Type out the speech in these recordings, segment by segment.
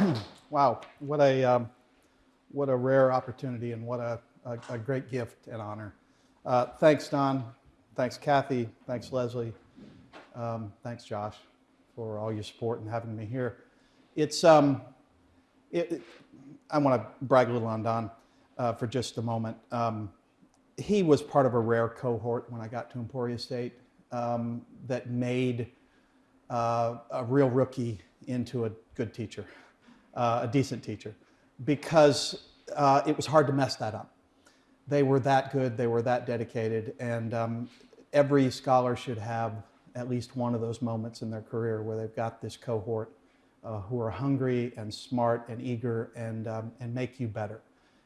wow, what a, um, what a rare opportunity and what a, a, a great gift and honor. Uh, thanks, Don. Thanks, Kathy. Thanks, Leslie. Um, thanks, Josh, for all your support and having me here. It's, um, it, it- I want to brag a little on Don uh, for just a moment. Um, he was part of a rare cohort when I got to Emporia State um, that made uh, a real rookie into a good teacher, uh, a decent teacher, because uh, it was hard to mess that up. They were that good, they were that dedicated, and um, every scholar should have at least one of those moments in their career where they've got this cohort uh, who are hungry and smart and eager and, um, and make you better.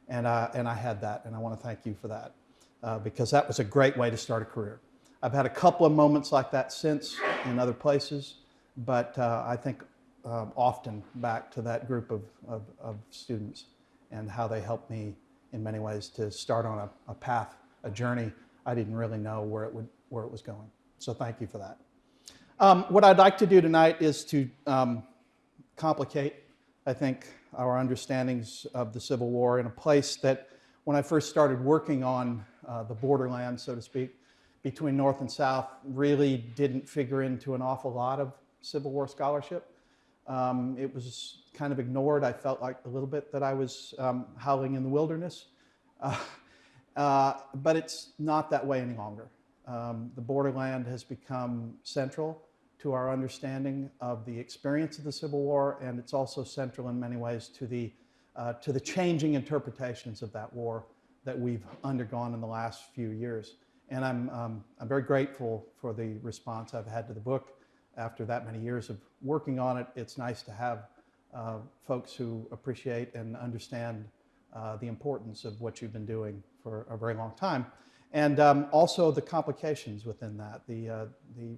And, uh, and I had that, and I want to thank you for that uh, because that was a great way to start a career. I've had a couple of moments like that since in other places, but uh, I think um, often back to that group of, of, of students and how they helped me in many ways to start on a, a path, a journey I didn't really know where it, would, where it was going. So thank you for that. Um, what I'd like to do tonight is to um, complicate, I think, our understandings of the Civil War in a place that when I first started working on uh, the borderland, so to speak, between North and South, really didn't figure into an awful lot of Civil War scholarship. Um, it was kind of ignored. I felt like a little bit that I was um, howling in the wilderness. Uh, uh, but it's not that way any longer. Um, the borderland has become central to our understanding of the experience of the Civil War, and it's also central in many ways to the, uh, to the changing interpretations of that war that we've undergone in the last few years. And I'm, um, I'm very grateful for the response I've had to the book after that many years of working on it. It's nice to have uh, folks who appreciate and understand uh, the importance of what you've been doing for a very long time. And um, also the complications within that, the, uh, the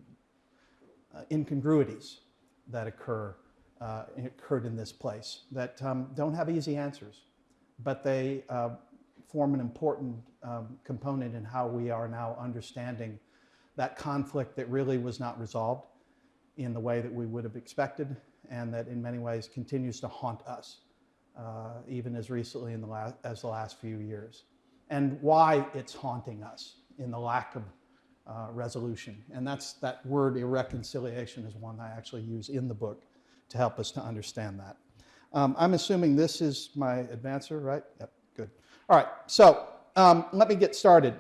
uh, incongruities that occur, uh, occurred in this place that um, don't have easy answers, but they uh, form an important um, component in how we are now understanding that conflict that really was not resolved in the way that we would have expected and that in many ways continues to haunt us, uh, even as recently in the last, as the last few years. And why it's haunting us in the lack of uh, resolution. And that's that word irreconciliation is one I actually use in the book to help us to understand that. Um, I'm assuming this is my advancer, right? Yep, good. All right, so um, let me get started.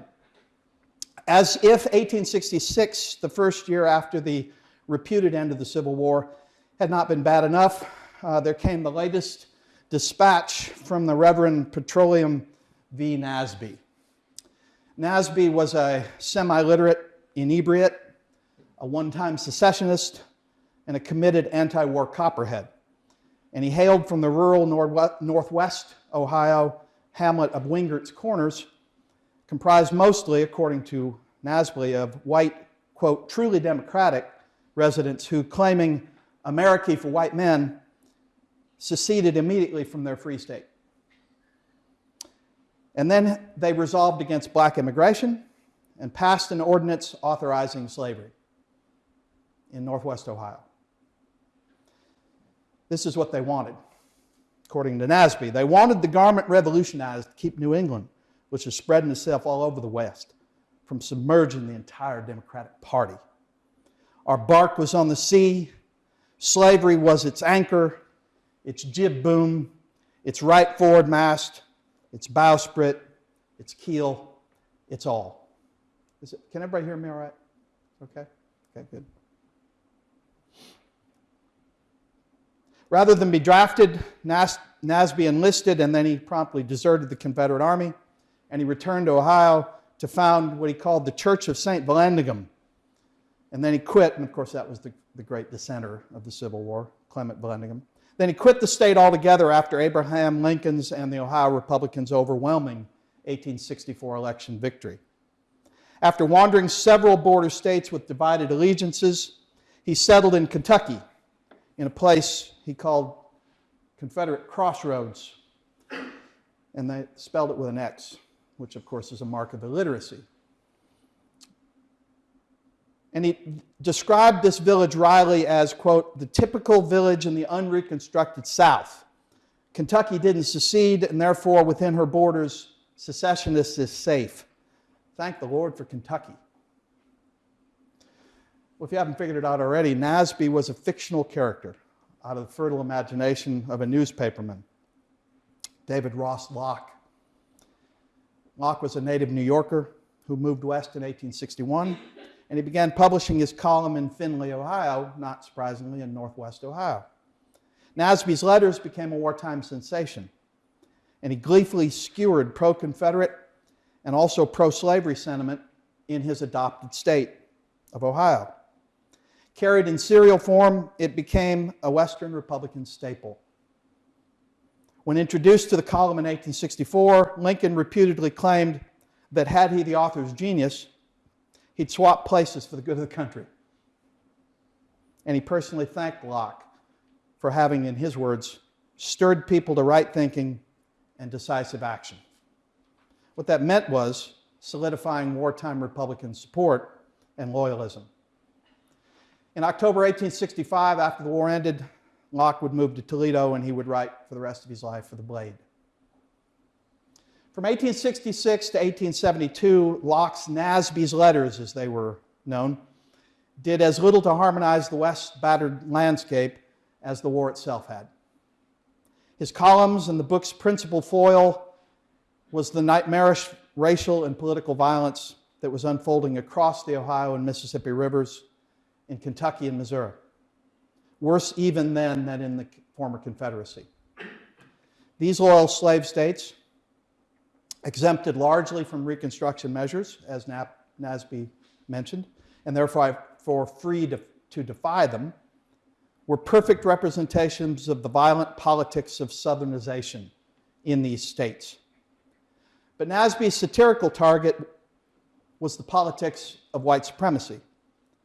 As if 1866, the first year after the reputed end of the Civil War, had not been bad enough, uh, there came the latest dispatch from the Reverend Petroleum V. Nasby. Nasby was a semi-literate inebriate, a one-time secessionist, and a committed anti-war copperhead. And he hailed from the rural northwest Ohio hamlet of Wingert's Corners, comprised mostly, according to Nasby, of white, quote, truly democratic residents who, claiming America for white men, seceded immediately from their free state. And then they resolved against black immigration and passed an ordinance authorizing slavery in northwest Ohio. This is what they wanted, according to Nasby. They wanted the garment revolutionized to keep New England, which was spreading itself all over the West, from submerging the entire Democratic Party. Our bark was on the sea, slavery was its anchor, its jib boom, its right forward mast, its bowsprit, its keel, it's all. It, can everybody hear me all right? Okay? Okay, good. Rather than be drafted, Nas Nasby enlisted and then he promptly deserted the Confederate Army and he returned to Ohio to found what he called the Church of St. Vallandigham. And then he quit, and of course that was the, the great dissenter of the Civil War, Clement Vallandigham. Then he quit the state altogether after Abraham Lincoln's and the Ohio Republicans' overwhelming 1864 election victory. After wandering several border states with divided allegiances, he settled in Kentucky in a place he called Confederate Crossroads. And they spelled it with an X, which of course is a mark of illiteracy. And he described this village Riley as, quote, the typical village in the unreconstructed South. Kentucky didn't secede, and therefore, within her borders, secessionists is safe. Thank the Lord for Kentucky. Well, if you haven't figured it out already, Nasby was a fictional character out of the fertile imagination of a newspaperman, David Ross Locke. Locke was a native New Yorker who moved west in 1861, and he began publishing his column in Findlay, Ohio, not surprisingly, in northwest Ohio. Nasby's letters became a wartime sensation, and he gleefully skewered pro Confederate and also pro slavery sentiment in his adopted state of Ohio. Carried in serial form, it became a Western Republican staple. When introduced to the column in 1864, Lincoln reputedly claimed that had he the author's genius, he'd swap places for the good of the country. And he personally thanked Locke for having, in his words, stirred people to right thinking and decisive action. What that meant was solidifying wartime Republican support and loyalism. In October 1865, after the war ended, Locke would move to Toledo and he would write for the rest of his life for the Blade. From 1866 to 1872, Locke's Nasby's letters, as they were known, did as little to harmonize the West's battered landscape as the war itself had. His columns and the book's principal foil was the nightmarish racial and political violence that was unfolding across the Ohio and Mississippi rivers in Kentucky and Missouri. Worse even then than in the former Confederacy. These loyal slave states, exempted largely from Reconstruction measures, as Nasby mentioned, and therefore for free to, to defy them, were perfect representations of the violent politics of Southernization in these states. But Nasby's satirical target was the politics of white supremacy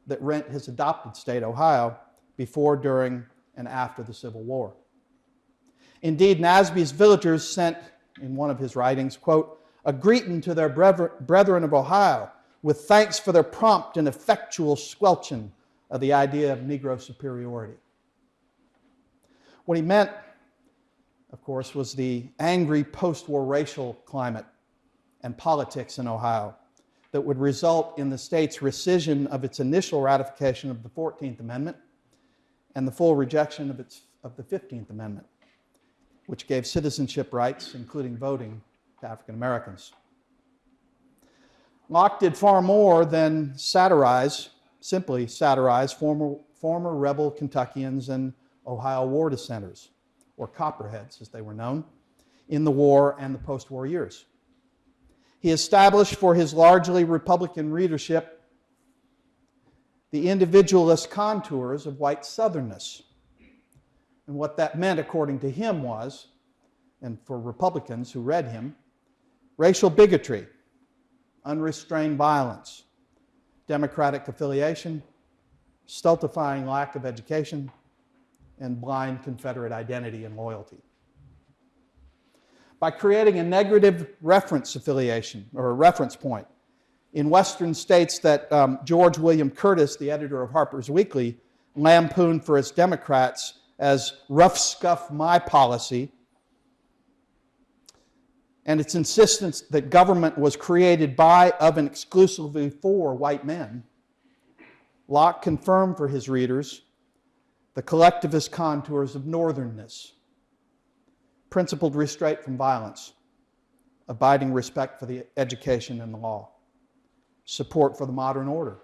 that rent his adopted state, Ohio, before, during, and after the Civil War. Indeed, Nasby's villagers sent, in one of his writings, quote, a greeting to their brethren of Ohio with thanks for their prompt and effectual squelching of the idea of Negro superiority. What he meant, of course, was the angry post war racial climate and politics in Ohio that would result in the state's rescission of its initial ratification of the 14th Amendment and the full rejection of, its, of the 15th Amendment, which gave citizenship rights, including voting, to African Americans. Locke did far more than satirize, simply satirize, former, former rebel Kentuckians and Ohio war dissenters, or Copperheads as they were known, in the war and the post war years. He established for his largely Republican readership the individualist contours of white Southernness. And what that meant, according to him, was, and for Republicans who read him, racial bigotry, unrestrained violence, democratic affiliation, stultifying lack of education, and blind Confederate identity and loyalty. By creating a negative reference affiliation or a reference point in Western states that um, George William Curtis, the editor of Harper's Weekly, lampooned for its Democrats as rough scuff my policy, and its insistence that government was created by, of, and exclusively for white men, Locke confirmed for his readers the collectivist contours of northernness principled restraint from violence, abiding respect for the education and the law, support for the modern order,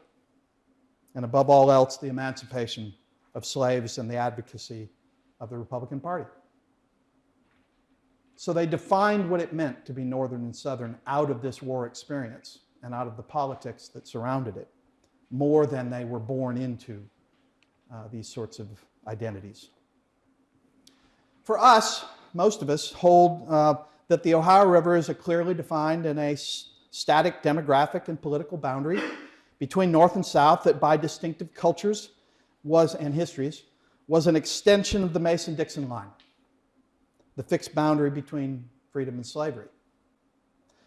and above all else, the emancipation of slaves and the advocacy of the Republican Party. So they defined what it meant to be Northern and Southern out of this war experience and out of the politics that surrounded it, more than they were born into uh, these sorts of identities. For us, most of us, hold uh, that the Ohio River is a clearly defined and a static demographic and political boundary between North and South that by distinctive cultures was and histories was an extension of the Mason-Dixon line, the fixed boundary between freedom and slavery.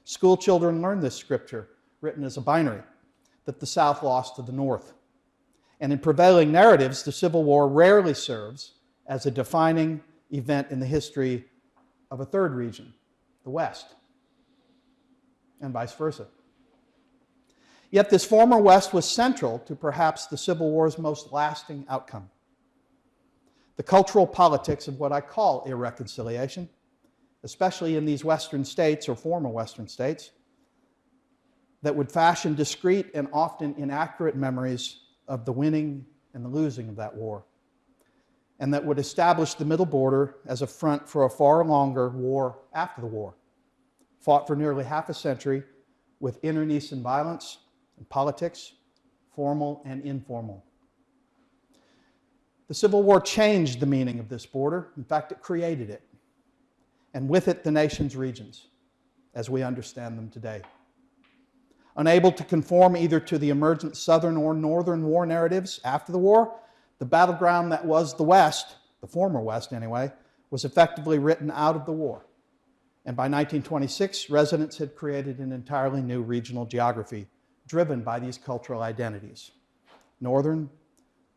School children learn this scripture, written as a binary, that the South lost to the North. And in prevailing narratives, the Civil War rarely serves as a defining event in the history of a third region, the West, and vice versa. Yet this former West was central to perhaps the Civil War's most lasting outcome. The cultural politics of what I call irreconciliation, especially in these Western states or former Western states, that would fashion discrete and often inaccurate memories of the winning and the losing of that war, and that would establish the Middle Border as a front for a far longer war after the war, fought for nearly half a century with internecine violence politics, formal and informal. The Civil War changed the meaning of this border. In fact, it created it. And with it, the nation's regions, as we understand them today. Unable to conform either to the emergent Southern or Northern war narratives after the war, the battleground that was the West, the former West anyway, was effectively written out of the war. And by 1926, residents had created an entirely new regional geography driven by these cultural identities Northern,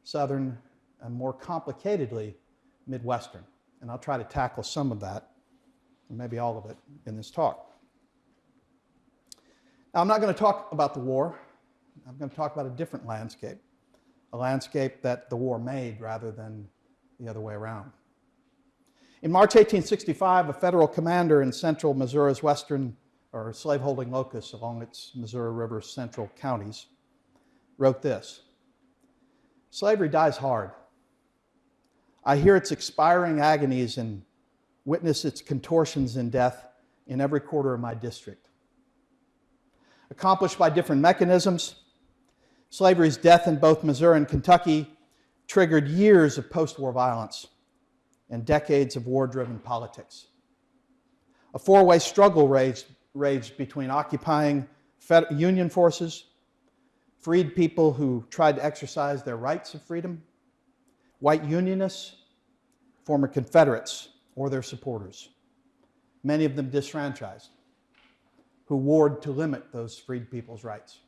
Southern, and more complicatedly, Midwestern. And I'll try to tackle some of that, maybe all of it, in this talk. Now, I'm not going to talk about the war. I'm going to talk about a different landscape, a landscape that the war made rather than the other way around. In March 1865, a federal commander in central Missouri's western or slaveholding locus along its Missouri River central counties wrote this Slavery dies hard. I hear its expiring agonies and witness its contortions in death in every quarter of my district. Accomplished by different mechanisms, slavery's death in both Missouri and Kentucky triggered years of post war violence and decades of war driven politics. A four way struggle raged, raged between occupying Union forces, freed people who tried to exercise their rights of freedom, white Unionists, former Confederates, or their supporters, many of them disfranchised, who warred to limit those freed people's rights.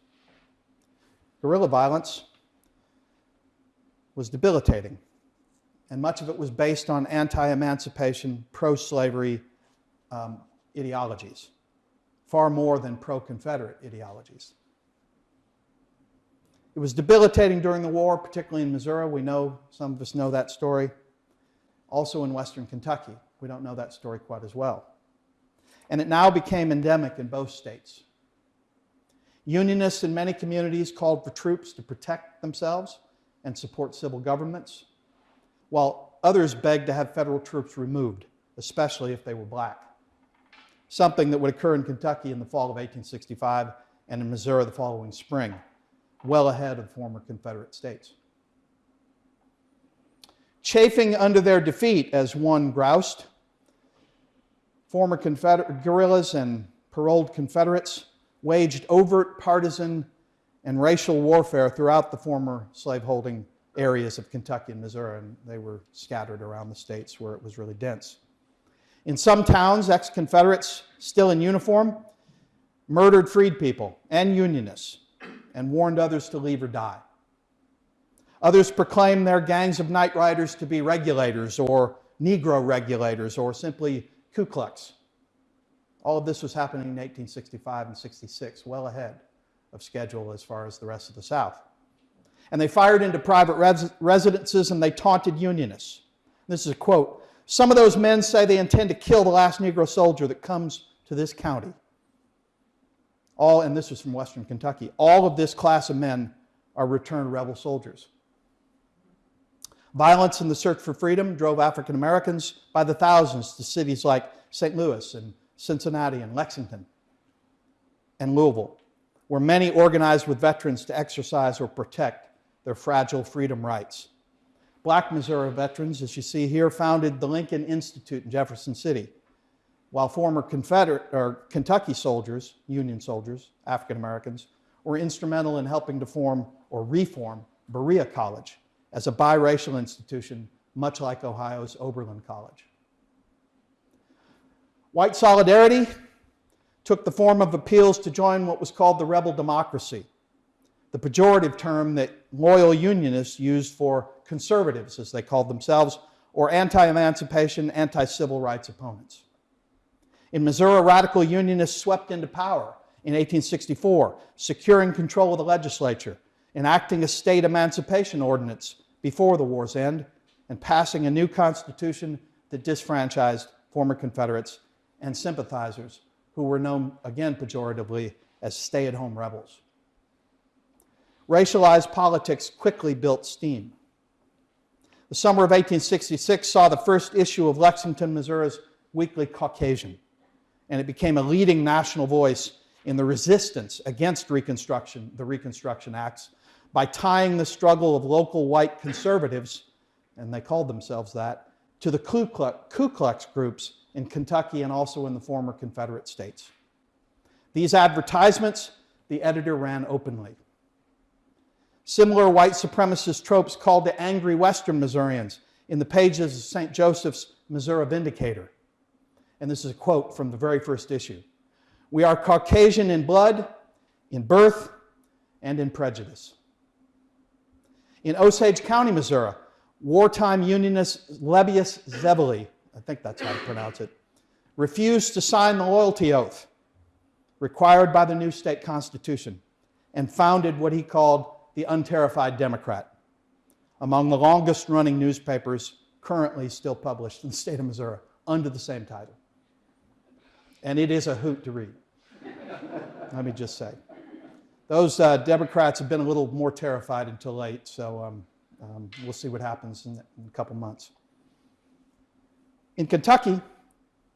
Guerrilla violence was debilitating, and much of it was based on anti emancipation, pro slavery um, ideologies, far more than pro Confederate ideologies. It was debilitating during the war, particularly in Missouri. We know, some of us know that story. Also in western Kentucky. We don't know that story quite as well. And it now became endemic in both states. Unionists in many communities called for troops to protect themselves and support civil governments, while others begged to have federal troops removed, especially if they were black. Something that would occur in Kentucky in the fall of 1865 and in Missouri the following spring well ahead of former Confederate states. Chafing under their defeat, as one groused, former Confederate guerrillas and paroled Confederates waged overt partisan and racial warfare throughout the former slaveholding areas of Kentucky and Missouri, and they were scattered around the states where it was really dense. In some towns, ex Confederates still in uniform murdered freed people and Unionists and warned others to leave or die. Others proclaimed their gangs of night riders to be regulators or Negro regulators or simply Ku Klux. All of this was happening in 1865 and 66, well ahead of schedule as far as the rest of the South. And they fired into private res- residences and they taunted Unionists. This is a quote Some of those men say they intend to kill the last Negro soldier that comes to this county all, and this is from Western Kentucky, all of this class of men are returned rebel soldiers. Violence in the search for freedom drove African Americans by the thousands to cities like St. Louis and Cincinnati and Lexington and Louisville, where many organized with veterans to exercise or protect their fragile freedom rights. Black Missouri veterans, as you see here, founded the Lincoln Institute in Jefferson City while former Confederate or Kentucky soldiers, Union soldiers, African Americans, were instrumental in helping to form or reform Berea College as a biracial institution, much like Ohio's Oberlin College. White solidarity took the form of appeals to join what was called the rebel democracy, the pejorative term that loyal Unionists used for conservatives, as they called themselves, or anti emancipation, anti civil rights opponents. In Missouri, radical Unionists swept into power in 1864, securing control of the legislature, enacting a state emancipation ordinance before the war's end, and passing a new constitution that disfranchised former Confederates and sympathizers who were known, again pejoratively, as stay at home rebels. Racialized politics quickly built steam. The summer of 1866 saw the first issue of Lexington, Missouri's Weekly Caucasian, and it became a leading national voice in the resistance against Reconstruction, the Reconstruction Acts, by tying the struggle of local white conservatives, and they called themselves that, to the Ku Klux, Ku Klux groups in Kentucky and also in the former Confederate states. These advertisements, the editor ran openly. Similar white supremacist tropes called to angry Western Missourians in the pages of St. Joseph's Missouri Vindicator. And this is a quote from the very first issue. We are Caucasian in blood, in birth, and in prejudice. In Osage County, Missouri, wartime Unionist Lebbeus Zevely, I think that's how to pronounce it, refused to sign the loyalty oath required by the new state constitution and founded what he called the Unterrified Democrat, among the longest running newspapers currently still published in the state of Missouri under the same title. And it is a hoot to read, let me just say. Those uh, Democrats have been a little more terrified until late, so um, um, we'll see what happens in, in a couple months. In Kentucky,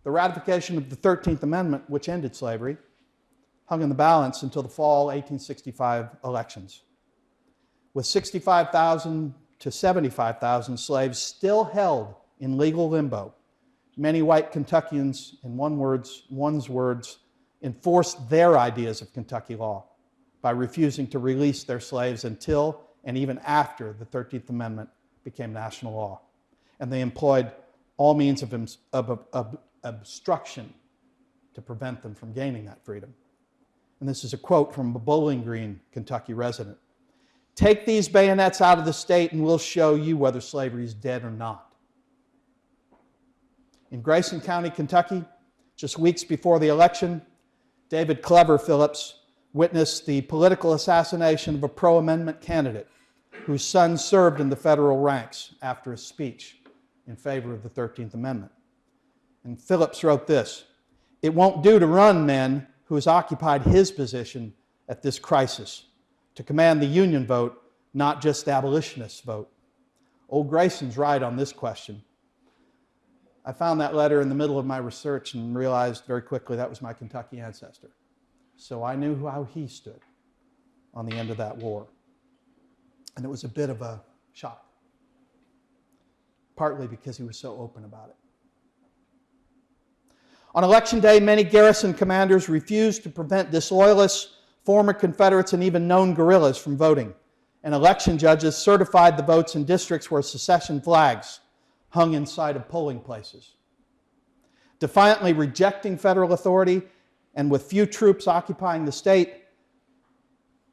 the ratification of the 13th Amendment, which ended slavery, hung in the balance until the fall 1865 elections. With 65,000 to 75,000 slaves still held in legal limbo, many white Kentuckians, in one words, one's words, enforced their ideas of Kentucky law by refusing to release their slaves until and even after the 13th Amendment became national law. And they employed all means of, of, of obstruction to prevent them from gaining that freedom. And this is a quote from a Bowling Green, Kentucky resident. Take these bayonets out of the state and we'll show you whether slavery is dead or not. In Grayson County, Kentucky, just weeks before the election, David Clever Phillips witnessed the political assassination of a pro amendment candidate whose son served in the federal ranks after a speech in favor of the 13th Amendment. And Phillips wrote this It won't do to run men who has occupied his position at this crisis, to command the Union vote, not just abolitionist vote. Old Grayson's right on this question. I found that letter in the middle of my research and realized very quickly that was my Kentucky ancestor. So I knew how he stood on the end of that war. And it was a bit of a shock partly because he was so open about it. On election day, many garrison commanders refused to prevent disloyalists, former Confederates, and even known guerrillas from voting. And election judges certified the votes in districts where secession flags hung inside of polling places. Defiantly rejecting federal authority and with few troops occupying the state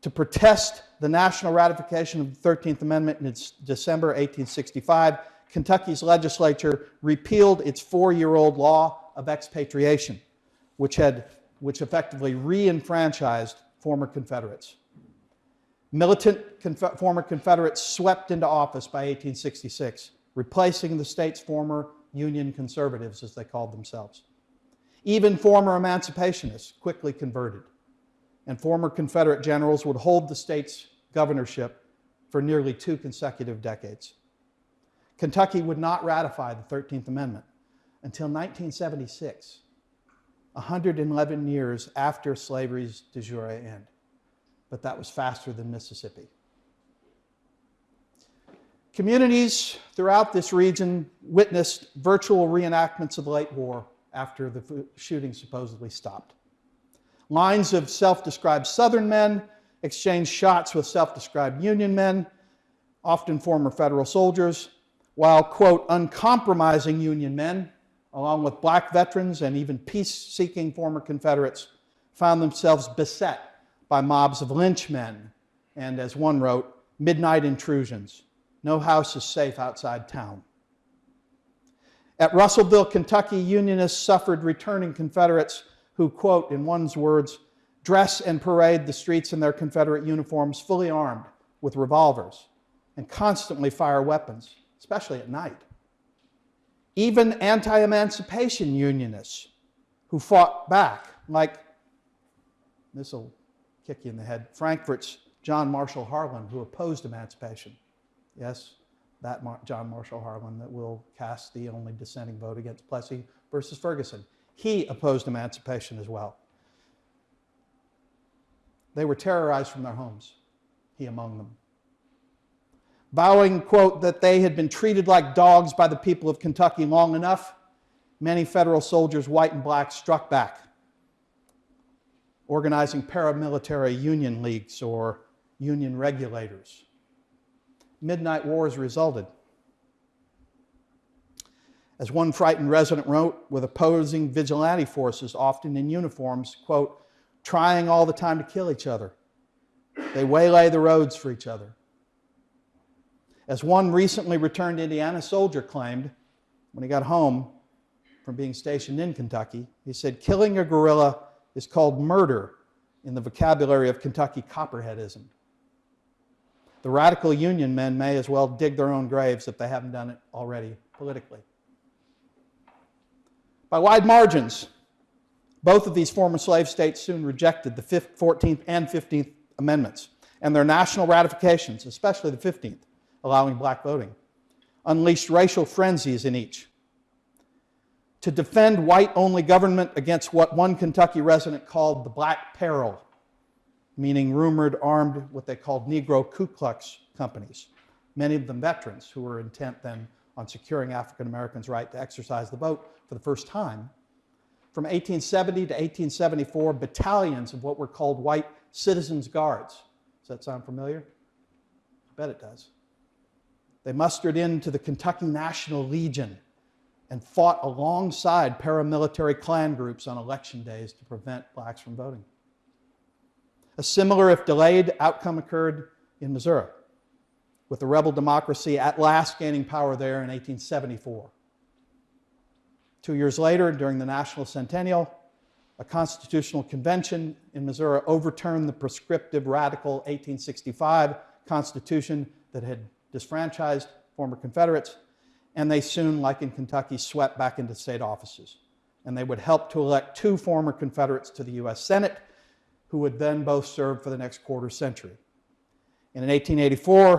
to protest the national ratification of the 13th Amendment in December 1865, Kentucky's legislature repealed its four year old law of expatriation, which, had, which effectively re enfranchised former Confederates. Militant conf- former Confederates swept into office by 1866, replacing the state's former Union conservatives, as they called themselves. Even former emancipationists quickly converted, and former Confederate generals would hold the state's governorship for nearly two consecutive decades. Kentucky would not ratify the 13th Amendment until 1976, 111 years after slavery's de jure end. But that was faster than Mississippi. Communities throughout this region witnessed virtual reenactments of the late war after the shooting supposedly stopped. Lines of self described Southern men exchanged shots with self described Union men, often former federal soldiers, while, quote, uncompromising Union men, along with black veterans and even peace seeking former Confederates, found themselves beset by mobs of lynchmen and, as one wrote, midnight intrusions. No house is safe outside town. At Russellville, Kentucky, Unionists suffered returning Confederates who, quote, in one's words, dress and parade the streets in their Confederate uniforms fully armed with revolvers and constantly fire weapons, especially at night. Even anti emancipation unionists who fought back, like this will kick you in the head Frankfort's John Marshall Harlan, who opposed emancipation. Yes, that Mar- John Marshall Harlan that will cast the only dissenting vote against Plessy versus Ferguson. He opposed emancipation as well. They were terrorized from their homes, he among them. Vowing, quote, that they had been treated like dogs by the people of Kentucky long enough, many federal soldiers, white and black, struck back, organizing paramilitary union leagues or union regulators. Midnight wars resulted. As one frightened resident wrote, with opposing vigilante forces, often in uniforms, quote, trying all the time to kill each other. They waylay the roads for each other. As one recently returned Indiana soldier claimed when he got home from being stationed in Kentucky, he said, Killing a guerrilla is called murder in the vocabulary of Kentucky Copperheadism. The radical Union men may as well dig their own graves if they haven't done it already politically. By wide margins, both of these former slave states soon rejected the 14th and 15th Amendments and their national ratifications, especially the 15th, allowing black voting, unleashed racial frenzies in each. To defend white only government against what one Kentucky resident called the Black Peril, meaning rumored armed what they called Negro Ku Klux companies, many of them veterans who were intent then on securing African Americans' right to exercise the vote for the first time. From 1870 to 1874, battalions of what were called white citizens' guards. Does that sound familiar? I bet it does. They mustered into the Kentucky National Legion and fought alongside paramilitary Klan groups on election days to prevent blacks from voting. A similar, if delayed, outcome occurred in Missouri, with the rebel democracy at last gaining power there in 1874. Two years later, during the National Centennial, a constitutional convention in Missouri overturned the prescriptive radical 1865 constitution that had disfranchised former Confederates, and they soon, like in Kentucky, swept back into state offices. And they would help to elect two former Confederates to the U.S. Senate who would then both serve for the next quarter century. And in 1884,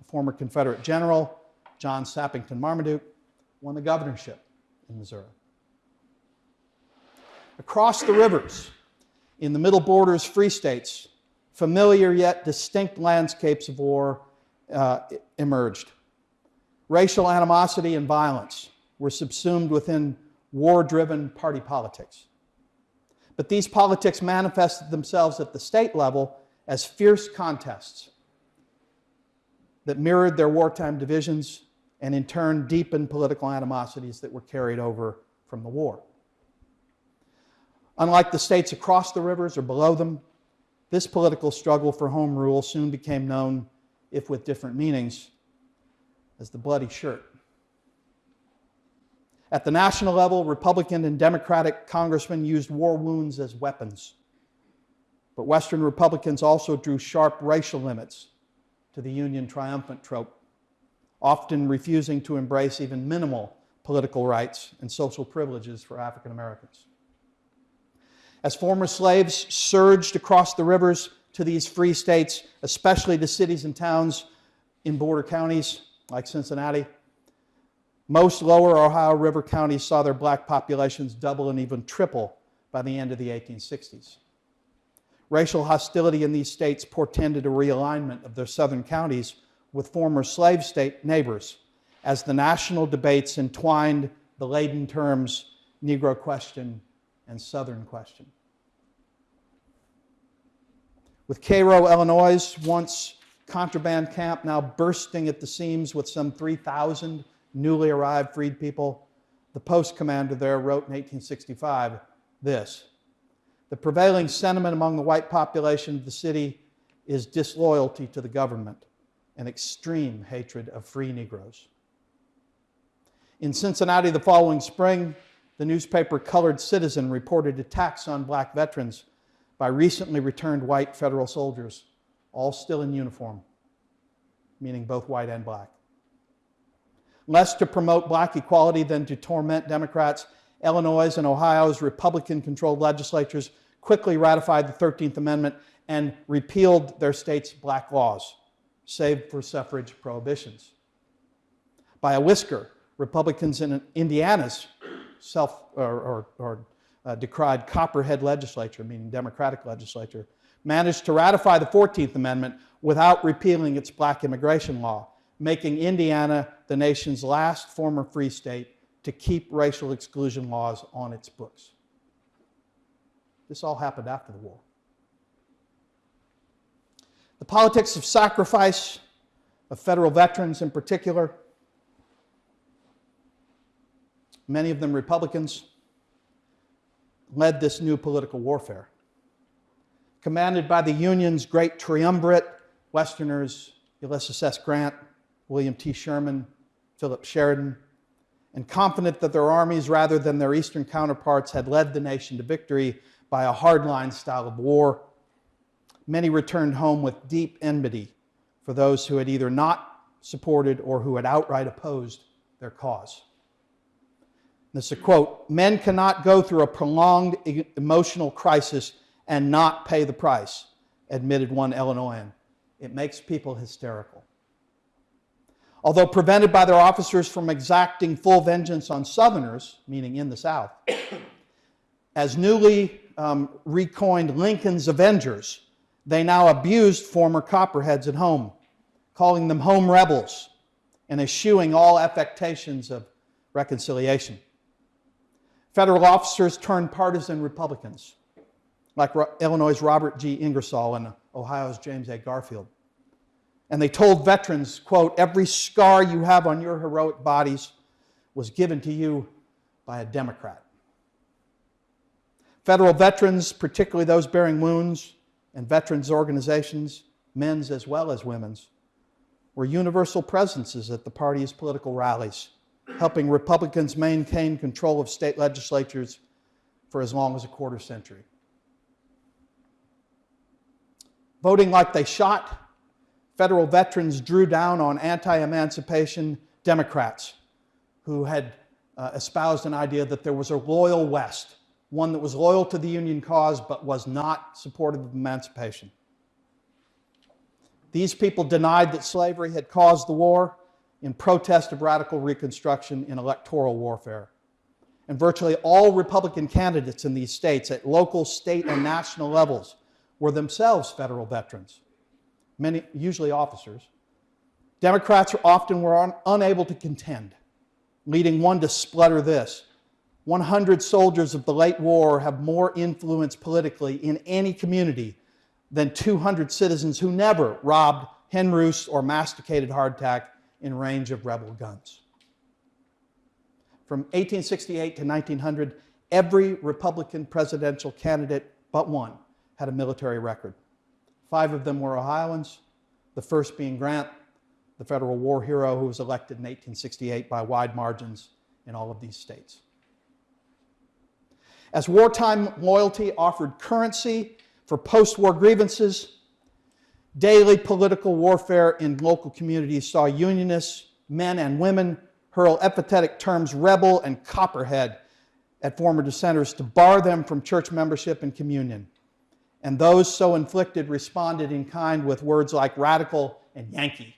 a former Confederate general, John Sappington Marmaduke, won the governorship in Missouri. Across the rivers, in the Middle Borders Free States, familiar yet distinct landscapes of war uh, emerged. Racial animosity and violence were subsumed within war driven party politics. But these politics manifested themselves at the state level as fierce contests that mirrored their wartime divisions and in turn deepened political animosities that were carried over from the war. Unlike the states across the rivers or below them, this political struggle for home rule soon became known, if with different meanings, as the Bloody Shirt. At the national level, Republican and Democratic congressmen used war wounds as weapons. But Western Republicans also drew sharp racial limits to the Union triumphant trope, often refusing to embrace even minimal political rights and social privileges for African Americans. As former slaves surged across the rivers to these free states, especially to cities and towns in border counties like Cincinnati, most lower Ohio River counties saw their black populations double and even triple by the end of the 1860s. Racial hostility in these states portended a realignment of their southern counties with former slave state neighbors as the national debates entwined the laden terms Negro question and Southern question. With Cairo, Illinois, once contraband camp, now bursting at the seams with some 3,000 newly arrived freed people, the post commander there wrote in 1865 this The prevailing sentiment among the white population of the city is disloyalty to the government and extreme hatred of free Negroes. In Cincinnati the following spring, the newspaper Colored Citizen reported attacks on black veterans by recently returned white federal soldiers, all still in uniform, meaning both white and black. Less to promote black equality than to torment Democrats, Illinois and Ohio's Republican controlled legislatures quickly ratified the 13th Amendment and repealed their state's black laws, save for suffrage prohibitions. By a whisker, Republicans in Indiana's self or, or, or uh, decried Copperhead legislature, meaning Democratic legislature, managed to ratify the 14th Amendment without repealing its black immigration law, making Indiana the nation's last former free state to keep racial exclusion laws on its books. This all happened after the war. The politics of sacrifice, of federal veterans in particular, many of them Republicans, led this new political warfare. Commanded by the Union's great triumvirate, Westerners Ulysses S. Grant, William T. Sherman, Philip Sheridan, and confident that their armies, rather than their Eastern counterparts, had led the nation to victory by a hardline style of war, many returned home with deep enmity for those who had either not supported or who had outright opposed their cause. This is a quote Men cannot go through a prolonged emotional crisis and not pay the price, admitted one Illinoisan. It makes people hysterical. Although prevented by their officers from exacting full vengeance on Southerners, meaning in the South, as newly um, recoined Lincoln's Avengers, they now abused former Copperheads at home, calling them home rebels and eschewing all affectations of reconciliation. Federal officers turned partisan Republicans, like Illinois' Robert G. Ingersoll and Ohio's James A. Garfield. And they told veterans, quote, every scar you have on your heroic bodies was given to you by a Democrat. Federal veterans, particularly those bearing wounds, and veterans organizations, men's as well as women's, were universal presences at the party's political rallies helping Republicans maintain control of state legislatures for as long as a quarter century. Voting like they shot, federal veterans drew down on anti emancipation Democrats who had uh, espoused an idea that there was a loyal West, one that was loyal to the Union cause but was not supportive of emancipation. These people denied that slavery had caused the war in protest of radical Reconstruction in electoral warfare. And virtually all Republican candidates in these states at local, state, and national levels were themselves federal veterans, many, usually officers. Democrats often were un, unable to contend, leading one to splutter this 100 soldiers of the late war have more influence politically in any community than 200 citizens who never robbed hen roosts or masticated hardtack in range of rebel guns. From 1868 to 1900, every Republican presidential candidate but one had a military record. Five of them were Ohioans, the first being Grant, the federal war hero who was elected in 1868 by wide margins in all of these states. As wartime loyalty offered currency for post war grievances, Daily political warfare in local communities saw Unionists, men and women, hurl epithetic terms rebel and copperhead at former dissenters to bar them from church membership and communion. And those so inflicted responded in kind with words like radical and Yankee.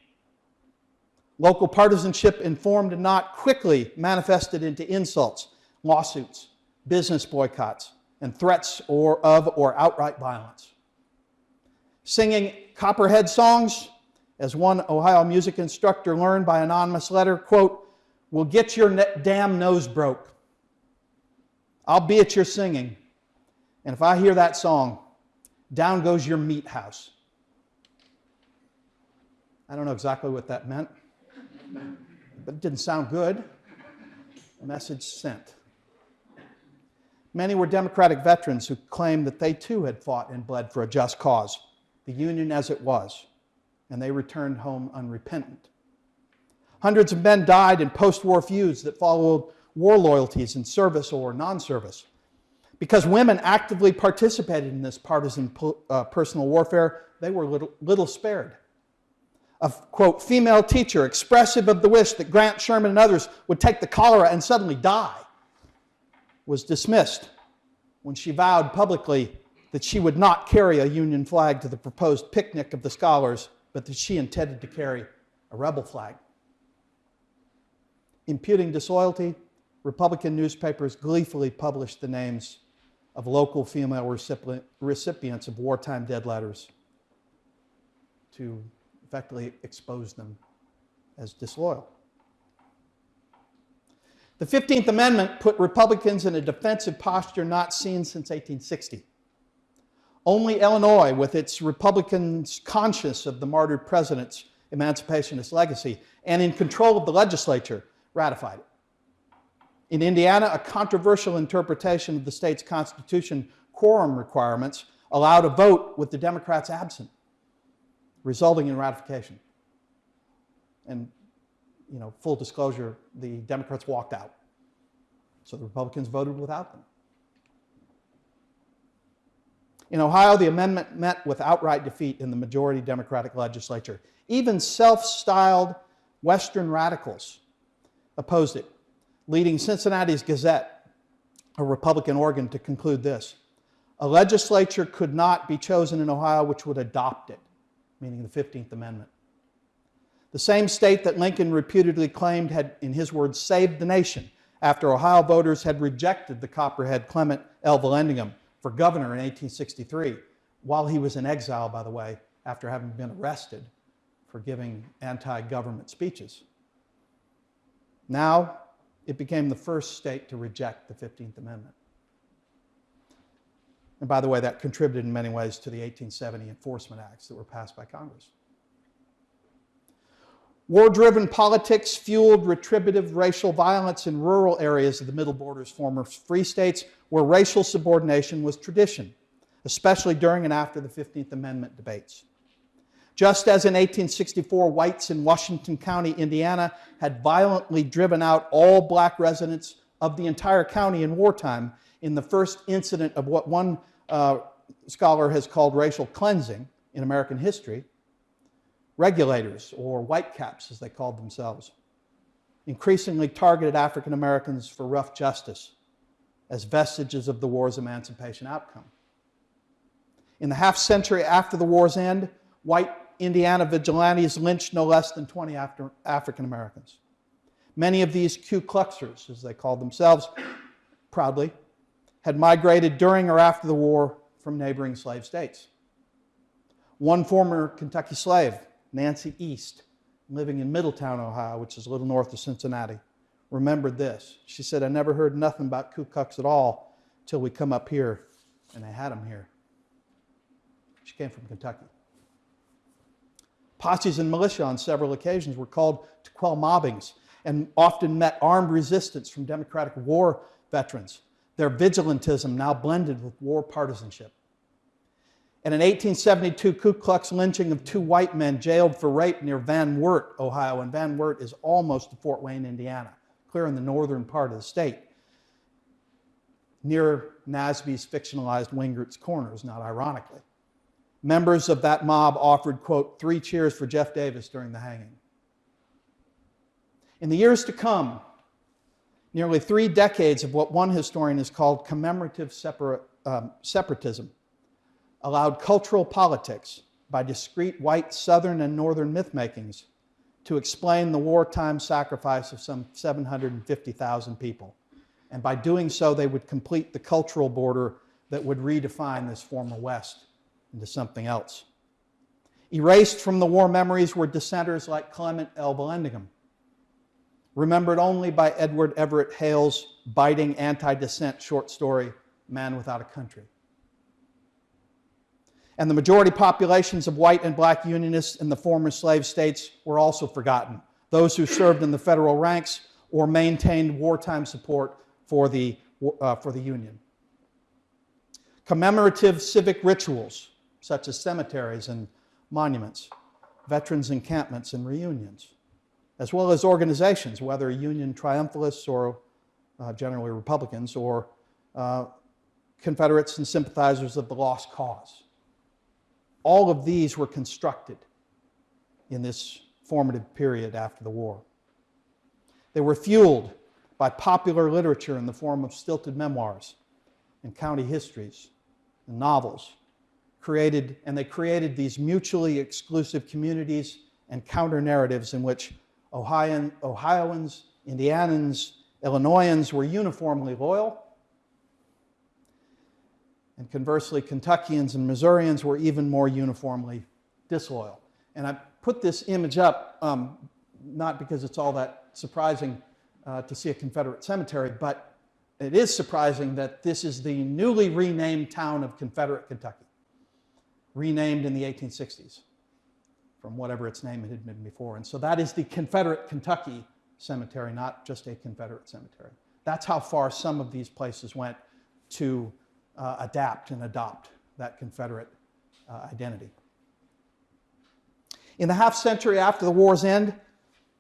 Local partisanship informed and not quickly manifested into insults, lawsuits, business boycotts, and threats or of or outright violence. Singing Copperhead songs, as one Ohio music instructor learned by anonymous letter, quote, will get your damn nose broke. I'll be at your singing. And if I hear that song, down goes your meat house. I don't know exactly what that meant, but it didn't sound good. A message sent. Many were Democratic veterans who claimed that they too had fought and bled for a just cause the Union as it was, and they returned home unrepentant. Hundreds of men died in post war feuds that followed war loyalties in service or non service. Because women actively participated in this partisan uh, personal warfare, they were little, little spared. A quote, female teacher expressive of the wish that Grant, Sherman, and others would take the cholera and suddenly die was dismissed when she vowed publicly that she would not carry a Union flag to the proposed picnic of the scholars, but that she intended to carry a rebel flag. Imputing disloyalty, Republican newspapers gleefully published the names of local female recipients of wartime dead letters to effectively expose them as disloyal. The 15th Amendment put Republicans in a defensive posture not seen since 1860. Only Illinois, with its Republicans conscious of the martyred president's emancipationist legacy and in control of the legislature, ratified it. In Indiana, a controversial interpretation of the state's constitution quorum requirements allowed a vote with the Democrats absent, resulting in ratification. And, you know, full disclosure, the Democrats walked out. So the Republicans voted without them. In Ohio, the amendment met with outright defeat in the majority Democratic legislature. Even self styled Western radicals opposed it leading Cincinnati's Gazette, a Republican organ, to conclude this A legislature could not be chosen in Ohio which would adopt it, meaning the 15th Amendment. The same state that Lincoln reputedly claimed had, in his words, saved the nation after Ohio voters had rejected the Copperhead Clement L. Vallandigham for governor in 1863, while he was in exile, by the way, after having been arrested for giving anti government speeches. Now, it became the first state to reject the 15th Amendment. And by the way, that contributed in many ways to the 1870 Enforcement Acts that were passed by Congress. War driven politics fueled retributive racial violence in rural areas of the Middle Border's former free states where racial subordination was tradition, especially during and after the 15th Amendment debates. Just as in 1864, whites in Washington County, Indiana, had violently driven out all black residents of the entire county in wartime in the first incident of what one uh, scholar has called racial cleansing in American history, regulators, or whitecaps as they called themselves, increasingly targeted African Americans for rough justice as vestiges of the war's emancipation outcome. In the half century after the war's end, white Indiana vigilantes lynched no less than 20 African Americans. Many of these Ku Kluxers, as they called themselves proudly, had migrated during or after the war from neighboring slave states. One former Kentucky slave, Nancy East, living in Middletown, Ohio, which is a little north of Cincinnati, remembered this. She said, I never heard nothing about Ku Klux at all till we come up here, and they had them here. She came from Kentucky. Posses and militia on several occasions were called to quell mobbings and often met armed resistance from Democratic war veterans, their vigilantism now blended with war partisanship. And an 1872 Ku Klux lynching of two white men jailed for rape near Van Wert, Ohio, and Van Wert is almost to Fort Wayne, Indiana, clear in the northern part of the state, near Nasby's fictionalized Wingert's Corners, not ironically members of that mob offered, quote, three cheers for Jeff Davis during the hanging. In the years to come, nearly three decades of what one historian has called commemorative separa- um, separatism allowed cultural politics by discrete white southern and northern mythmakings to explain the wartime sacrifice of some 750,000 people. And by doing so, they would complete the cultural border that would redefine this former West into something else. Erased from the war memories were dissenters like Clement L. Vallandigham, remembered only by Edward Everett Hale's biting anti dissent short story, Man Without a Country. And the majority populations of white and black Unionists in the former slave states were also forgotten. Those who served in the federal ranks or maintained wartime support for the, uh, for the Union. Commemorative civic rituals such as cemeteries and monuments, veterans' encampments, and reunions. as well as organizations, whether Union triumphalists or uh, generally Republicans, or uh, Confederates and sympathizers of the lost cause. All of these were constructed in this formative period after the war. They were fueled by popular literature in the form of stilted memoirs and county histories and novels created and they created these mutually exclusive communities and counter narratives in which Ohioan, Ohioans, Indianans, Illinoisans were uniformly loyal. And conversely, Kentuckians and Missourians were even more uniformly disloyal. And I put this image up um, not because it's all that surprising uh, to see a Confederate cemetery, but it is surprising that this is the newly renamed town of Confederate Kentucky, renamed in the 1860s from whatever its name had been before. And so that is the Confederate Kentucky cemetery, not just a Confederate cemetery. That's how far some of these places went to uh, adapt and adopt that Confederate uh, identity. In the half century after the war's end,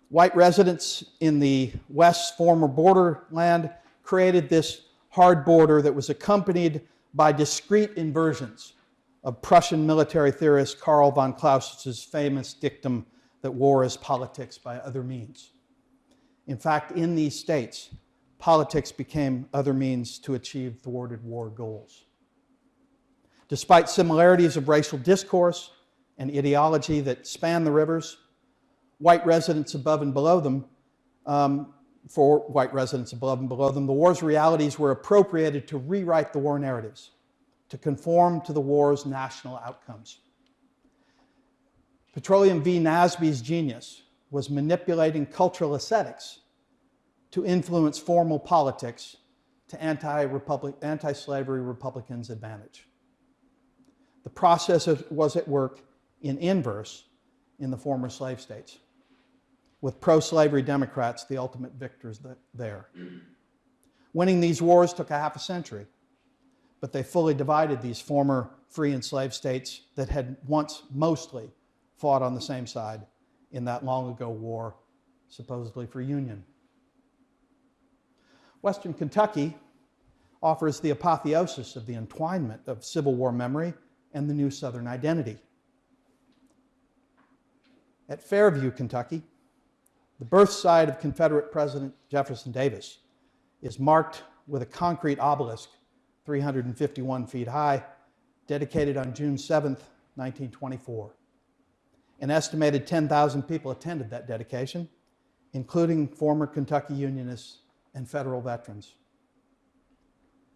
white residents in the West's former borderland created this hard border that was accompanied by discrete inversions of Prussian military theorist Karl von Clausewitz's famous dictum that war is politics by other means. In fact, in these states, politics became other means to achieve thwarted war goals. Despite similarities of racial discourse and ideology that span the rivers, white residents above and below them, um, for white residents above and below them, the war's realities were appropriated to rewrite the war narratives, to conform to the war's national outcomes. Petroleum V. Nasby's genius was manipulating cultural aesthetics to influence formal politics to anti-slavery Republicans' advantage. The process was at work in inverse in the former slave states, with pro-slavery Democrats the ultimate victors there. Winning these wars took a half a century, but they fully divided these former free and slave states that had once mostly fought on the same side in that long ago war, supposedly for union. Western Kentucky offers the apotheosis of the entwinement of Civil War memory and the new Southern identity. At Fairview, Kentucky, the birth site of Confederate President Jefferson Davis is marked with a concrete obelisk 351 feet high, dedicated on June 7, 1924. An estimated 10,000 people attended that dedication, including former Kentucky Unionists and federal veterans.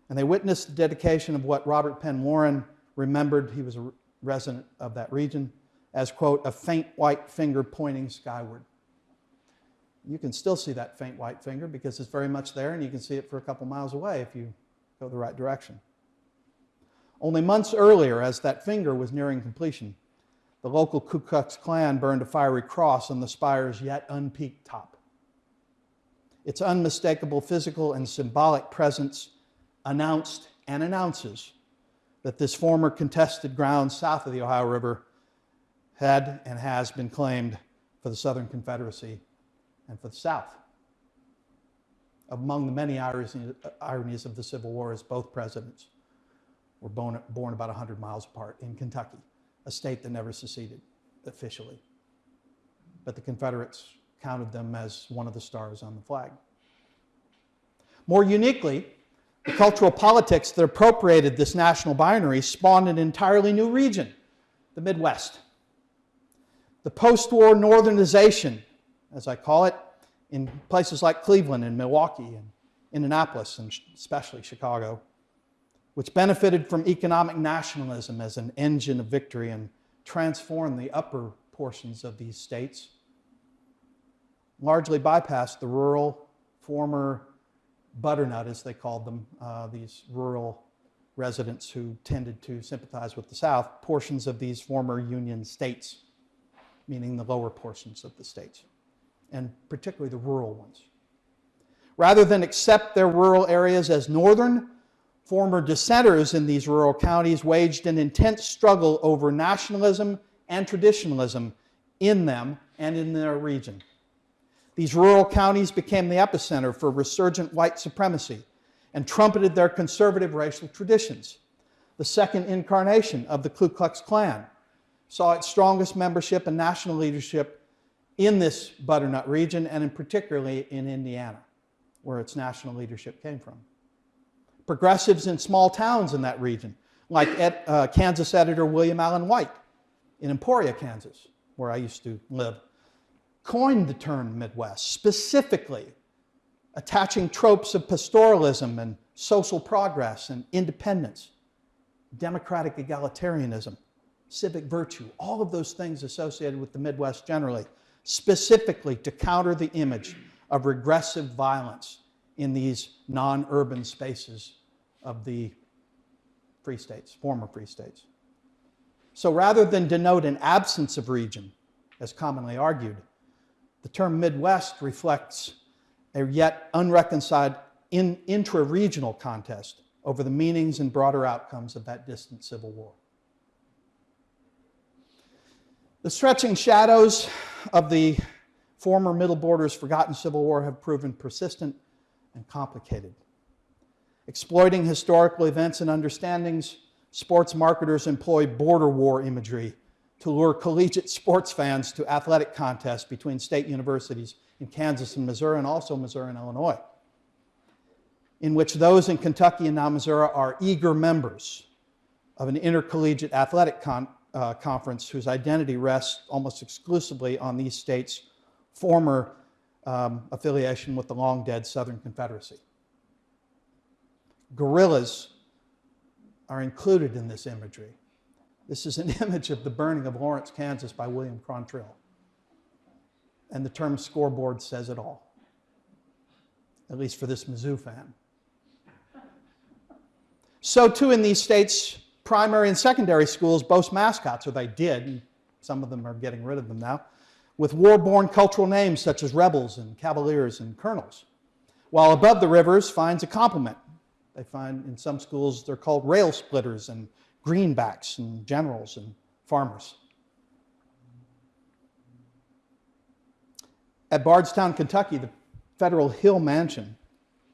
And they witnessed the dedication of what Robert Penn Warren remembered, he was a resident of that region, as, quote, a faint white finger pointing skyward. You can still see that faint white finger because it's very much there and you can see it for a couple miles away if you go the right direction. Only months earlier, as that finger was nearing completion, the local Ku Klux Klan burned a fiery cross on the spire's yet unpeaked top. Its unmistakable physical and symbolic presence announced and announces that this former contested ground south of the Ohio River had and has been claimed for the Southern Confederacy and for the South. Among the many ironies of the Civil War is both presidents were born, about 100 miles apart in Kentucky a state that never seceded officially. But the Confederates counted them as one of the stars on the flag. More uniquely, the cultural politics that appropriated this national binary spawned an entirely new region, the Midwest. The post-war northernization, as I call it, in places like Cleveland and Milwaukee and Indianapolis and especially Chicago, which benefited from economic nationalism as an engine of victory and transformed the upper portions of these states, largely bypassed the rural, former butternut, as they called them, uh, these rural residents who tended to sympathize with the South, portions of these former Union states, meaning the lower portions of the states, and particularly the rural ones. Rather than accept their rural areas as northern, Former dissenters in these rural counties waged an intense struggle over nationalism and traditionalism in them and in their region. These rural counties became the epicenter for resurgent white supremacy and trumpeted their conservative racial traditions. The second incarnation of the Ku Klux Klan saw its strongest membership and national leadership in this butternut region and in particularly in Indiana, where its national leadership came from. Progressives in small towns in that region, like uh, Kansas editor William Allen White in Emporia, Kansas, where I used to live, coined the term Midwest, specifically attaching tropes of pastoralism and social progress and independence, democratic egalitarianism, civic virtue, all of those things associated with the Midwest generally, specifically to counter the image of regressive violence in these non urban spaces of the free states, former free states. So rather than denote an absence of region, as commonly argued, the term Midwest reflects a yet unreconciled in, intra regional contest over the meanings and broader outcomes of that distant Civil War. The stretching shadows of the former Middle Border's forgotten Civil War have proven persistent and complicated. Exploiting historical events and understandings, sports marketers employ border war imagery to lure collegiate sports fans to athletic contests between state universities in Kansas and Missouri, and also Missouri and Illinois, in which those in Kentucky and now Missouri are eager members of an intercollegiate athletic con uh, conference whose identity rests almost exclusively on these states' former um, affiliation with the long dead Southern Confederacy. Guerrillas are included in this imagery. This is an image of the burning of Lawrence, Kansas by William Quantrill. And the term scoreboard says it all, at least for this Mizzou fan. So, too, in these states, primary and secondary schools boast mascots, or they did, and some of them are getting rid of them now, with war born cultural names such as rebels and cavaliers and colonels. While above the rivers finds a complement. They find in some schools they're called rail splitters and greenbacks and generals and farmers. At Bardstown, Kentucky, the Federal Hill Mansion,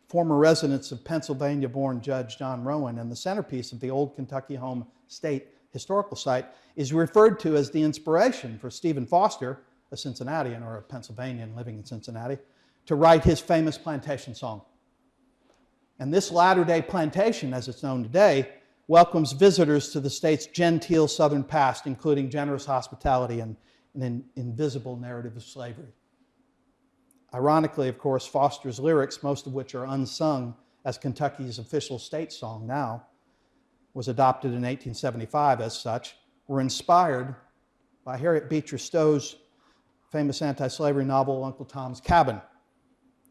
former residence of Pennsylvania born Judge John Rowan, and the centerpiece of the old Kentucky Home State Historical Site, is referred to as the inspiration for Stephen Foster, a Cincinnatian or a Pennsylvanian living in Cincinnati, to write his famous plantation song. And this latter day plantation, as it's known today, welcomes visitors to the state's genteel southern past, including generous hospitality and an invisible narrative of slavery. Ironically, of course, Foster's lyrics, most of which are unsung as Kentucky's official state song now, was adopted in 1875 as such, were inspired by Harriet Beecher Stowe's famous anti slavery novel, Uncle Tom's Cabin,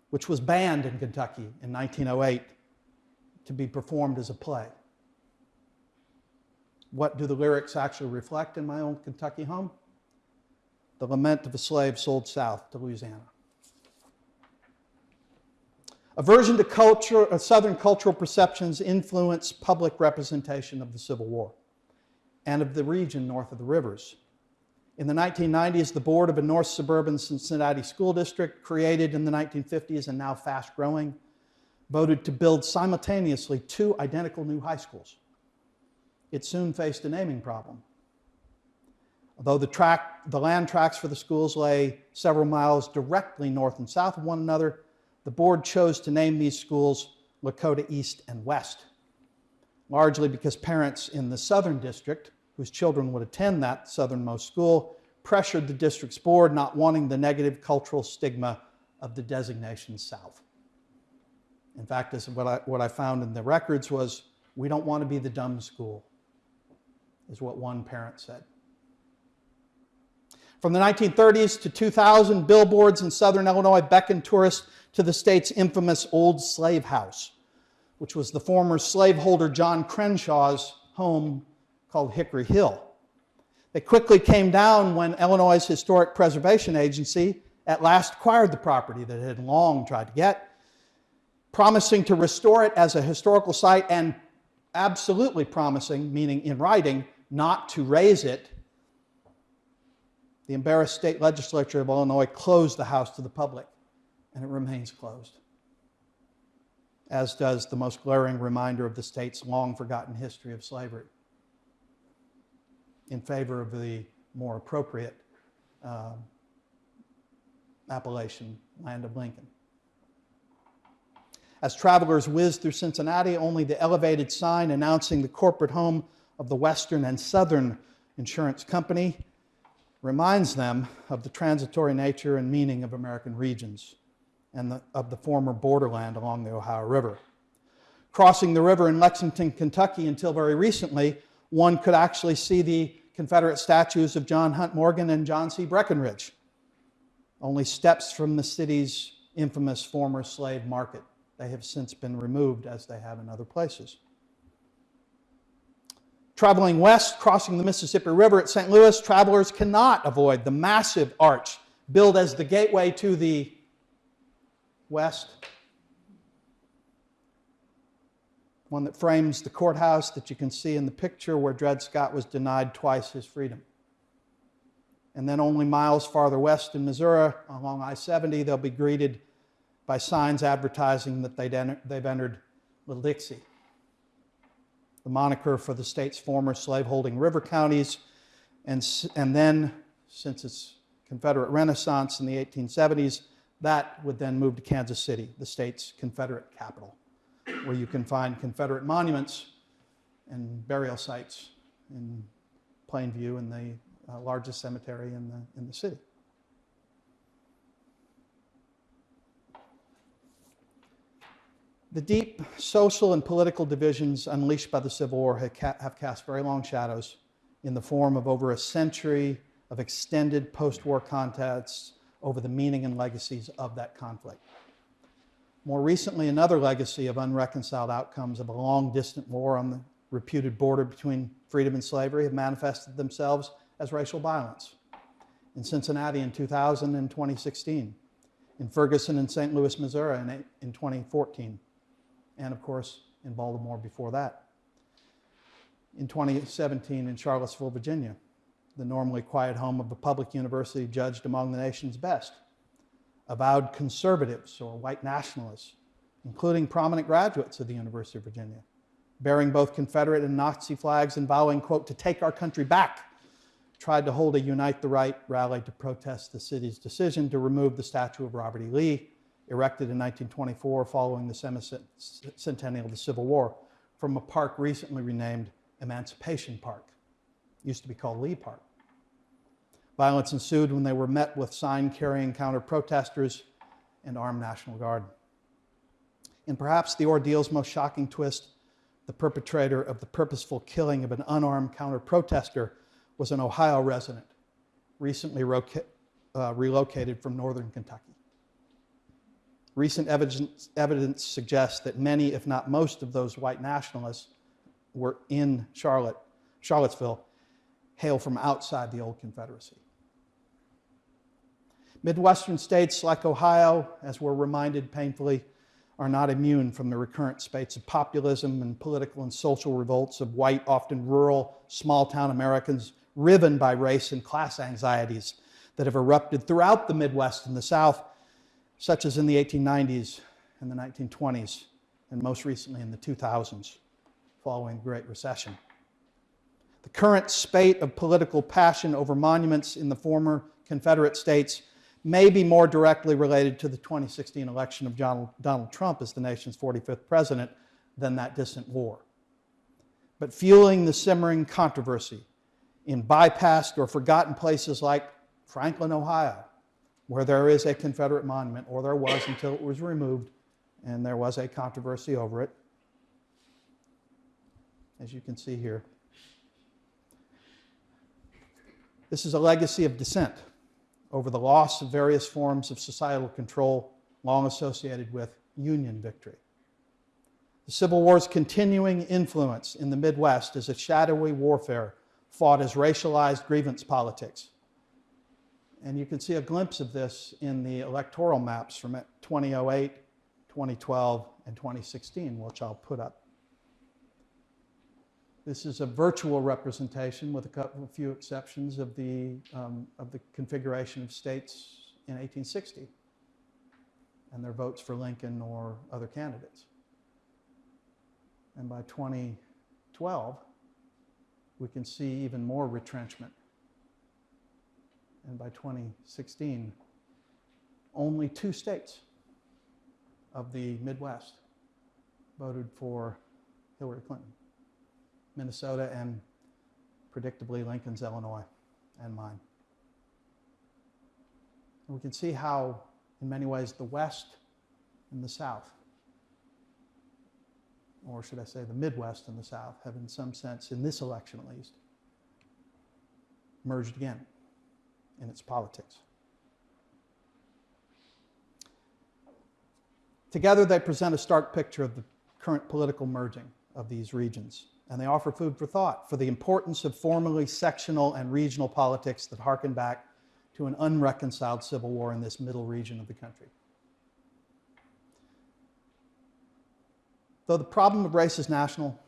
which was banned in Kentucky in 1908 to be performed as a play. What do the lyrics actually reflect in my own Kentucky home? The lament of a slave sold south to Louisiana. Aversion to culture, uh, Southern cultural perceptions influenced public representation of the Civil War and of the region north of the rivers. In the 1990s, the board of a North Suburban Cincinnati school district, created in the 1950s and now fast growing, voted to build simultaneously two identical new high schools. It soon faced a naming problem. Although the, track, the land tracks for the schools lay several miles directly north and south of one another, the board chose to name these schools Lakota East and West, largely because parents in the Southern District, whose children would attend that southernmost school, pressured the district's board, not wanting the negative cultural stigma of the designation South. In fact, this what I, what I found in the records was, we don't want to be the dumb school, is what one parent said. From the 1930s to 2000, billboards in southern Illinois beckoned tourists to the state's infamous Old Slave House, which was the former slaveholder John Crenshaw's home called Hickory Hill. They quickly came down when Illinois' Historic Preservation Agency at last acquired the property that it had long tried to get, promising to restore it as a historical site and absolutely promising, meaning in writing, not to raze it. The embarrassed state legislature of Illinois closed the house to the public and it remains closed, as does the most glaring reminder of the state's long forgotten history of slavery in favor of the more appropriate uh, appellation, Land of Lincoln. As travelers whizzed through Cincinnati, only the elevated sign announcing the corporate home of the Western and Southern Insurance Company reminds them of the transitory nature and meaning of American regions and the, of the former borderland along the Ohio River. Crossing the river in Lexington, Kentucky, until very recently, one could actually see the Confederate statues of John Hunt Morgan and John C. Breckinridge, only steps from the city's infamous former slave market. They have since been removed, as they have in other places. Traveling west, crossing the Mississippi River at St. Louis, travelers cannot avoid the massive arch built as the gateway to the west. One that frames the courthouse that you can see in the picture where Dred Scott was denied twice his freedom. And then only miles farther west in Missouri, along I 70, they'll be greeted by signs advertising that they've entered Little Dixie the moniker for the state's former slaveholding river counties. And, and then, since its Confederate Renaissance in the 1870s, that would then move to Kansas City, the state's Confederate capital, where you can find Confederate monuments and burial sites in Plainview in the uh, largest cemetery in the, in the city. The deep social and political divisions unleashed by the Civil War have cast very long shadows in the form of over a century of extended post-war contests over the meaning and legacies of that conflict. More recently, another legacy of unreconciled outcomes of a long distant war on the reputed border between freedom and slavery have manifested themselves as racial violence. In Cincinnati in 2000 and 2016, in Ferguson and St. Louis, Missouri in 2014, and of course in Baltimore before that. In 2017 in Charlottesville, Virginia, the normally quiet home of a public university judged among the nation's best. Avowed conservatives or white nationalists, including prominent graduates of the University of Virginia, bearing both Confederate and Nazi flags and vowing, quote, to take our country back, tried to hold a Unite the Right rally to protest the city's decision to remove the statue of Robert E. Lee erected in 1924 following the semi-centennial of the Civil War from a park recently renamed Emancipation Park. It used to be called Lee Park. Violence ensued when they were met with sign-carrying counter-protesters and armed National Guard. In perhaps the ordeal's most shocking twist, the perpetrator of the purposeful killing of an unarmed counter-protester was an Ohio resident, recently uh, relocated from northern Kentucky. Recent evidence, evidence suggests that many, if not most, of those white nationalists were in Charlotte, Charlottesville, hail from outside the old Confederacy. Midwestern states like Ohio, as we're reminded painfully, are not immune from the recurrent spates of populism and political and social revolts of white, often rural, small town Americans riven by race and class anxieties that have erupted throughout the Midwest and the South such as in the 1890s and the 1920s, and most recently in the 2000s, following the Great Recession. The current spate of political passion over monuments in the former Confederate states may be more directly related to the 2016 election of John, Donald Trump as the nation's 45th president than that distant war. But fueling the simmering controversy in bypassed or forgotten places like Franklin, Ohio, where there is a Confederate monument, or there was until it was removed, and there was a controversy over it, as you can see here. This is a legacy of dissent over the loss of various forms of societal control long associated with Union victory. The Civil War's continuing influence in the Midwest is a shadowy warfare fought as racialized grievance politics and you can see a glimpse of this in the electoral maps from 2008, 2012, and 2016, which I'll put up. This is a virtual representation with a, couple, a few exceptions of the, um, of the configuration of states in 1860. and their votes for Lincoln or other candidates. And by 2012, we can see even more retrenchment. And by 2016, only two states of the Midwest voted for Hillary Clinton Minnesota and predictably Lincoln's Illinois and mine. And we can see how, in many ways, the West and the South, or should I say the Midwest and the South, have in some sense, in this election at least, merged again in its politics. Together, they present a stark picture of the current political merging of these regions, and they offer food for thought for the importance of formerly sectional and regional politics that harken back to an unreconciled civil war in this middle region of the country. Though the problem of race is national,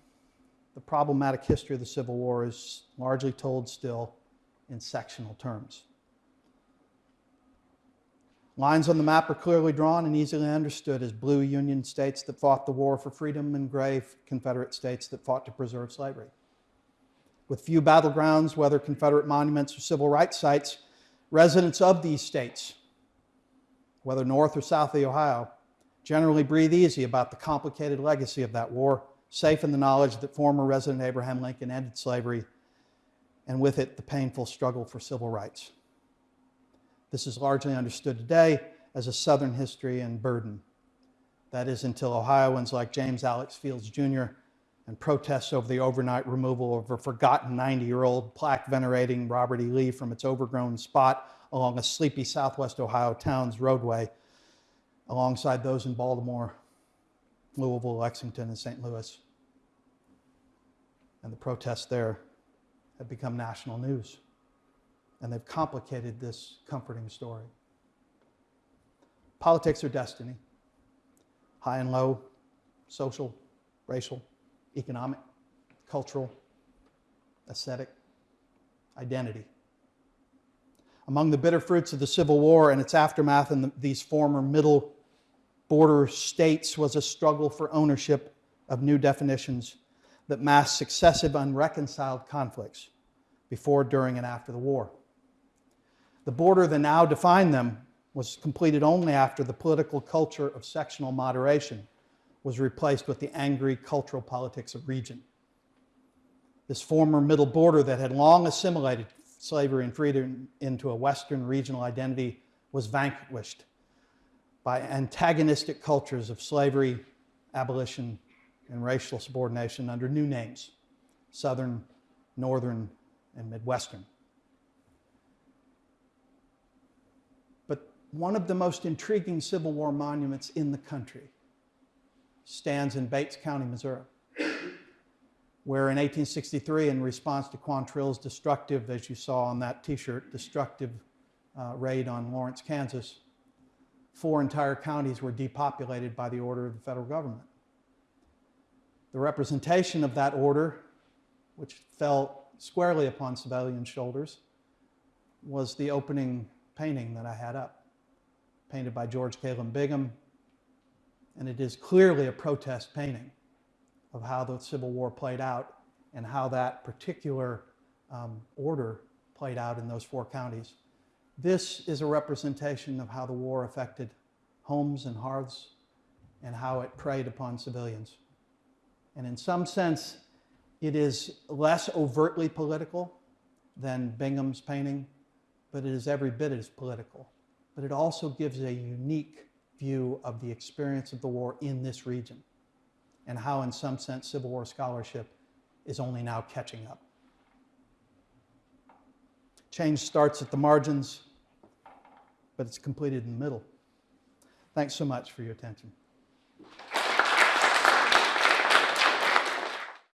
the problematic history of the Civil War is largely told still in sectional terms. Lines on the map are clearly drawn and easily understood as blue Union states that fought the war for freedom and gray Confederate states that fought to preserve slavery. With few battlegrounds, whether Confederate monuments or civil rights sites, residents of these states, whether north or south of the Ohio, generally breathe easy about the complicated legacy of that war, safe in the knowledge that former resident Abraham Lincoln ended slavery and with it the painful struggle for civil rights. This is largely understood today as a Southern history and burden. That is until Ohioans like James Alex Fields Jr. and protests over the overnight removal of a forgotten 90 year old plaque venerating Robert E. Lee from its overgrown spot along a sleepy southwest Ohio town's roadway, alongside those in Baltimore, Louisville, Lexington, and St. Louis. And the protests there have become national news and they've complicated this comforting story. Politics are destiny, high and low, social, racial, economic, cultural, aesthetic, identity. Among the bitter fruits of the Civil War and its aftermath in the, these former middle border states was a struggle for ownership of new definitions that masked successive unreconciled conflicts before, during, and after the war. The border that now defined them was completed only after the political culture of sectional moderation was replaced with the angry cultural politics of region. This former middle border that had long assimilated slavery and freedom into a Western regional identity was vanquished by antagonistic cultures of slavery, abolition, and racial subordination under new names Southern, Northern, and Midwestern. One of the most intriguing Civil War monuments in the country stands in Bates County, Missouri, where in 1863, in response to Quantrill's destructive, as you saw on that t-shirt, destructive uh, raid on Lawrence, Kansas, four entire counties were depopulated by the order of the federal government. The representation of that order, which fell squarely upon civilian shoulders, was the opening painting that I had up painted by George Caleb Bingham, and it is clearly a protest painting of how the Civil War played out and how that particular um, order played out in those four counties. This is a representation of how the war affected homes and hearths and how it preyed upon civilians. And in some sense, it is less overtly political than Bingham's painting, but it is every bit as political but it also gives a unique view of the experience of the war in this region and how, in some sense, Civil War scholarship is only now catching up. Change starts at the margins, but it's completed in the middle. Thanks so much for your attention.